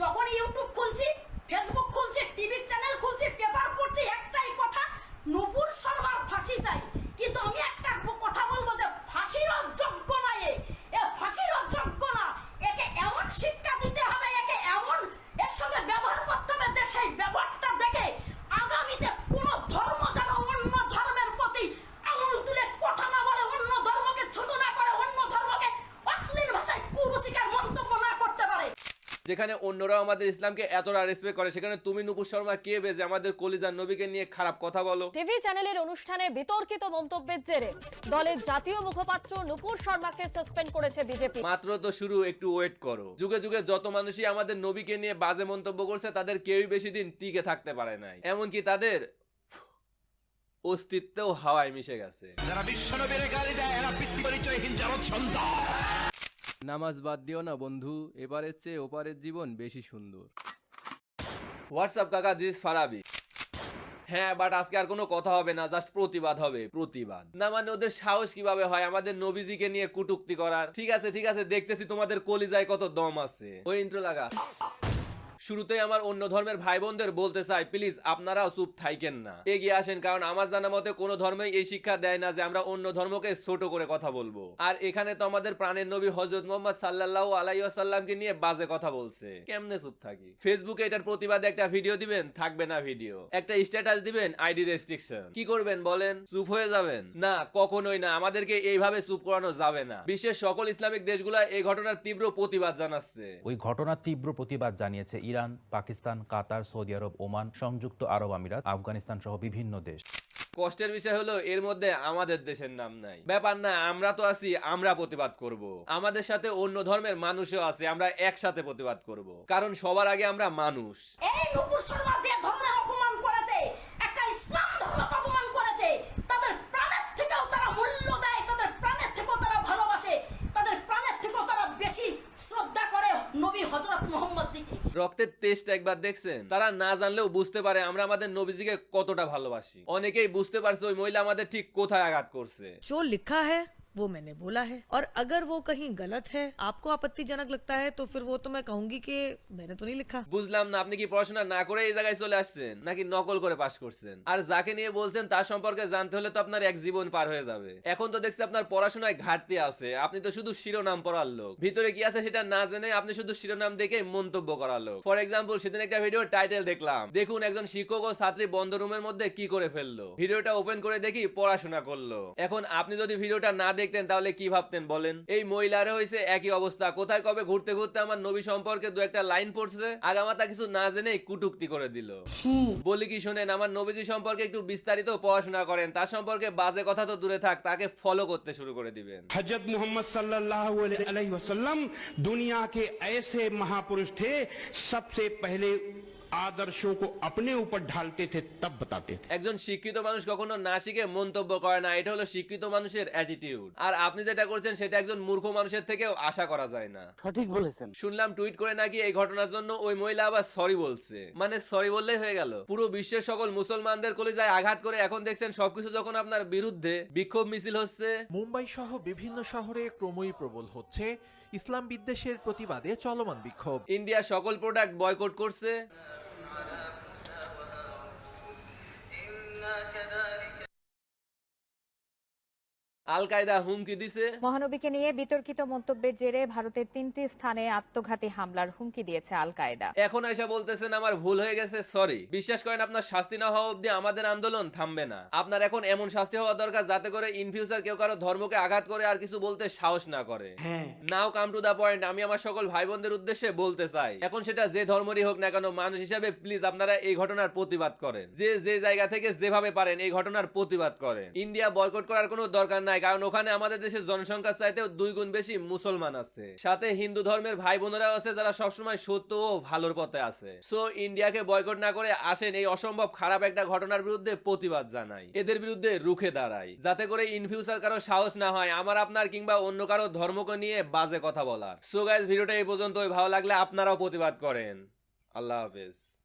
যখন ইউটিউব খুলছি ফেসবুক খুলছি টিভি চ্যানেল খুলছি পেপার পড়ছি, একটাই কথা, নূপুর শর্মার ফাঁসি চাই। কিন্তু আমি একটা কথা বলব যে ফাঁসির যোগ্য না এ এ ফাঁসির যোগ্য না একে এমন শিক্ষা দিতে হবে একে এমন এর সঙ্গে ব্যবহার করতে হবে যে সেই ব্যবহারটা দেখে আগামীতে কোনো ধর্ম যেন অন্য ধর্মের প্রতি আঙুল তুলে কথা না বলে অন্য ধর্মকে ছোট না করে অন্য ধর্মকে অশ্লীল ভাষায় কুরুচিকার মন্তব্য না করতে পারে যেখানে অন্যরা আমাদের ইসলামকে এতটা রেসপেক্ট করে সেখানে তুমি নুপুর শর্মা কে বেজে আমাদের কলিজার নবীকে নিয়ে খারাপ কথা বলো? টিভি চ্যানেলের অনুষ্ঠানে বিতর্কিত মন্তব্যের জেরে দলের জাতীয় মুখপাত্র নুপুর শর্মাকে সাসপেন্ড করেছে বিজেপি মাত্র তো শুরু একটু ওয়েট করো। যুগে যুগে যত মানুষই আমাদের নবীকে নিয়ে বাজে মন্তব্য করছে তাদের কেউই বেশি দিন টিকে থাকতে পারে নাই। এমনকি তাদের অস্তিত্বও হাওয়ায় মিশে গেছে। যারা বিশ্বনবীর গালি দেয় এরা পিতৃ পরিচয়হীন জগৎ সন্তান। নামাজ বাদ দিও না বন্ধু, এবারের চেয়ে ওপারের জীবন বেশি সুন্দর। হোয়াটসঅ্যাপ কাকা? দিস ফারাবি হ্যাঁ বাট আজকে আর কোনো কথা হবে না জাস্ট প্রতিবাদ হবে, প্রতিবাদ। না মানে ওদের সাহস কীভাবে হয়? আমাদের নবীজিকে নিয়ে কুটুক্তি করার। ঠিক আছে ঠিক আছে, দেখতেছি তোমাদের কলিজায় কত দম আছে। ওই ইন্ট্রো লাগা। শুরুতেই আমার অন্য ধর্মের ভাই বোনদের বলতে চাই, প্লিজ, আপনারাও চুপ থাইকেন না। এগিয়ে আসেন, কারণ আমার জানা মতে কোনো ধর্মই এই শিক্ষা দেয় না যে আমরা অন্য ধর্মকে ছোট করে কথা বলব। আর এখানে তো আমাদের প্রাণের নবী হজরত মোহাম্মদ সাল্লাহ আলাইসাল্লামকে নিয়ে বাজে কথা বলছে। কেমনে চুপ থাকি? ফেসবুকে এটার প্রতিবাদে একটা ভিডিও দিবেন, থাকবে না ভিডিও। একটা স্ট্যাটাস দিবেন, আইডি রেস্ট্রিকশন। কি করবেন বলেন? চুপ হয়ে যাবেন? না, কখনোই না। আমাদেরকে এইভাবে চুপ করানো যাবে না। বিশ্বের সকল ইসলামিক দেশগুলা এই ঘটনার তীব্র প্রতিবাদ জানাচ্ছে। ওই ঘটনার তীব্র প্রতিবাদ জানিয়েছে Iran Pakistan Qatar Saudi Arab Oman সংযুক্ত আরব আমিরাত আফগানিস্তান সহ বিভিন্ন দেশ। কষ্টের বিষয় হলো এর মধ্যে আমাদের দেশের নাম নাই। ব্যাপার না আমরা তো আছি আমরা প্রতিবাদ করব। আমাদের সাথে অন্য ধর্মের মানুষও আছে আমরা একসাথে প্রতিবাদ করব। কারণ সবার আগে আমরা মানুষ। এই নুপুর শর্মা যে ধর্মের অপমান করেছে একটা ইসলাম ধর্মকে অপমান করেছে তাদের প্রাণের থেকেও তারা মূল্য দেয় তাদের প্রাণের থেকেও তারা ভালোবাসে তাদের প্রাণের থেকেও তারা বেশি শ্রদ্ধা করে নবী হজরত মোহাম্মদ জিকে রক্তের টেস্ট একবার দেখছেন তারা না জানলেও বুঝতে পারে আমরা আমাদের নবীজিকে কতটা ভালোবাসি অনেকেই বুঝতে পারছে ওই মহিলা আমাদের ঠিক কোথায় আঘাত করছে जो लिखा है वो मैंने बोला है और अगर वो कहीं गलत है आपको आपत्तिजनक लगता है तो फिर वो तो मैं कहूंगी कि मैंने तो नहीं लिखा বুঝলাম না আপনি কি পড়াশোনা না করে এই জায়গায় চলে আসছেন নাকি নকল করে পাশ করছেন আর যাকে নিয়ে বলছেন তার সম্পর্কে জানতে হলে তো আপনার এক জীবন পার হয়ে যাবে এখন তো দেখছি আপনার পড়াশোনায় ঘাটতি আছে আপনি তো শুধু শিরোনাম পড়ার লোক ভিতরে কি আছে সেটা না জেনে আপনি শুধু শিরোনাম দেখে মন্তব্য করার লোক ফর এক্সাম্পল সেদিন একটা ভিডিও টাইটেল দেখলাম দেখুন একজন শিক্ষক ও ছাত্রী বন্ধ রুমের মধ্যে কি করে ফেললো ভিডিওটা ওপেন করে দেখি পড়াশোনা করলো এখন আপনি যদি ভিডিওটা না দেখতেন তাহলে কি ভাবতেন বলেন এই মহিলারও হয়েছে একই অবস্থা কোথায় কবে ঘুরতে ঘুরতে আমার নবী সম্পর্কে দু একটা লাইন পড়ছে আগামাতা কিছু না জেনেই কুটুক্তি করে দিল বলি কি শোনেন আমার নবীজি সম্পর্কে একটু বিস্তারিত পড়াশোনা করেন তার সম্পর্কে বাজে কথা তো দূরে থাক তাকে ফলো করতে শুরু করে দিবেন हजरत मोहम्मद सल्लल्लाहु अलैहि वसल्लम दुनिया के ऐसे महापुरुष थे सबसे पहले आदर्शों को अपने ऊपर ढालते थे तब बताते थे একজন শিক্ষিত মানুষ কখনো না শিখে মন্তব্য করে না এটা হলো শিক্ষিত মানুষের অ্যাটিটিউড আর আপনি যেটা করছেন সেটা একজন মূর্খ মানুষের থেকেও আশা করা যায় না সঠিক বলেছেন শুনলাম টুইট করে নাকি এই ঘটনার জন্য ওই মহিলা আবার সরি বলছে মানে সরি বললেই হয়ে গেল পুরো বিশ্বের সকল মুসলমানদের কলিজায় আঘাত করে এখন দেখছেন সবকিছু যখন আপনার বিরুদ্ধে বিক্ষোভ মিছিল হচ্ছে মুম্বাই সহ বিভিন্ন শহরে ক্রমই প্রবল হচ্ছে ইসলাম বিদ্বেষের প্রতিবাদে চলমান বিক্ষোভ ইন্ডিয়া সকল প্রোডাক্ট বয়কট করছে আল কায়দা হুমকি দিছে। মহানবীকে নিয়ে বিতর্কিত মন্তব্যের জেরে ভারতের তিনটি স্থানে আত্মঘাতী হামলার হুমকি দিয়েছে আল কায়দা এখন এসে বলতেছেন আমার ভুল হয়ে গেছে সরি। বিশ্বাস করেন আপনার শাস্তি না হওয়া অব্দি আমাদের আন্দোলন থামবে না। আপনার এখন এমন শাস্তি হওয়া দরকার যাতে করে ইন ফিউচার কেউ কারও ধর্মকে আঘাত করে আর কিছু বলতে সাহস না করে। নাও কাম টু দা পয়েন্ট আমি আমার সকল ভাই বোনদের উদ্দেশ্যে বলতে চাই। এখন সেটা যে ধর্মেরই হোক না কেন মানুষ হিসাবে প্লিজ আপনারা এই ঘটনার প্রতিবাদ করেন। যে যে জায়গা থেকে যেভাবে পারেন এই ঘটনার প্রতিবাদ করেন। ইন্ডিয়া বয়কট করার কোনো দরকার নাই কারণ ওখানে আমাদের দেশের জনসংখ্যার চাইতেও দুই গুণ বেশি মুসলমান আছে। সাথে হিন্দু ধর্মের ভাই বোনেরাও আছে যারা সবসময় সত্য ও ভালোর পথে আছে। সো ইন্ডিয়াকে বয়কট না করে আসেন এই অসম্ভব খারাপ একটা ঘটনার বিরুদ্ধে প্রতিবাদ জানাই। এদের বিরুদ্ধে রুখে দাঁড়াই, যাতে করে ইন ফিউচার কারও সাহস না হয়, আমার, আপনার কিংবা অন্য কারও ধর্মকে নিয়ে বাজে কথা বলার। সো গাইজ ভিডিওটা এই পর্যন্তই। ভালো লাগলে আপনারাও প্রতিবাদ করেন। আল্লাহ হাফেজ।